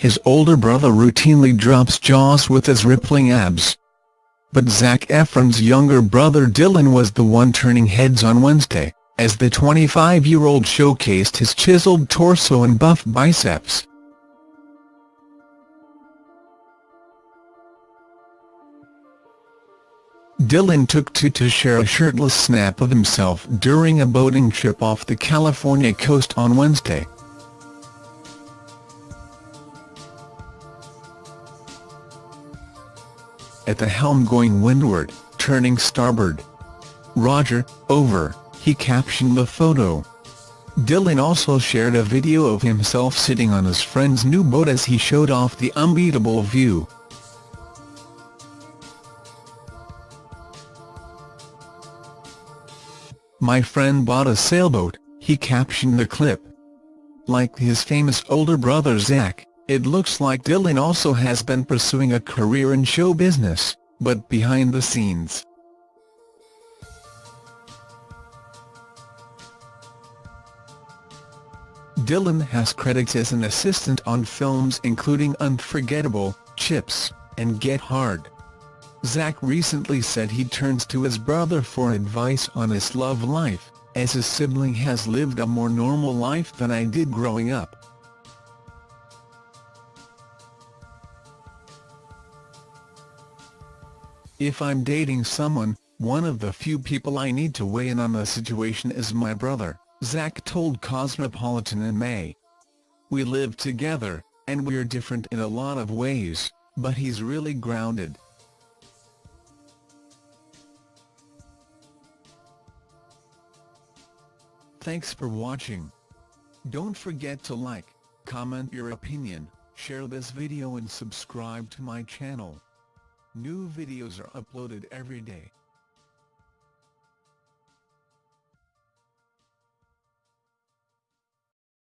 his older brother routinely drops jaws with his rippling abs. But Zac Efron's younger brother Dylan was the one turning heads on Wednesday, as the 25-year-old showcased his chiseled torso and buff biceps. Dylan took to to share a shirtless snap of himself during a boating trip off the California coast on Wednesday. At the helm going windward, turning starboard. Roger, over, he captioned the photo. Dylan also shared a video of himself sitting on his friend's new boat as he showed off the unbeatable view. My friend bought a sailboat, he captioned the clip. Like his famous older brother Zac, it looks like Dylan also has been pursuing a career in show business, but behind the scenes. Dylan has credits as an assistant on films including Unforgettable, Chips, and Get Hard. Zac recently said he turns to his brother for advice on his love life, as his sibling has lived a more normal life than I did growing up. If I'm dating someone, one of the few people I need to weigh in on the situation is my brother, Zac told Cosmopolitan in May. We live together, and we're different in a lot of ways, but he's really grounded. Thanks for watching. Don't forget to like, comment your opinion, share this video and subscribe to my channel. New videos are uploaded every day.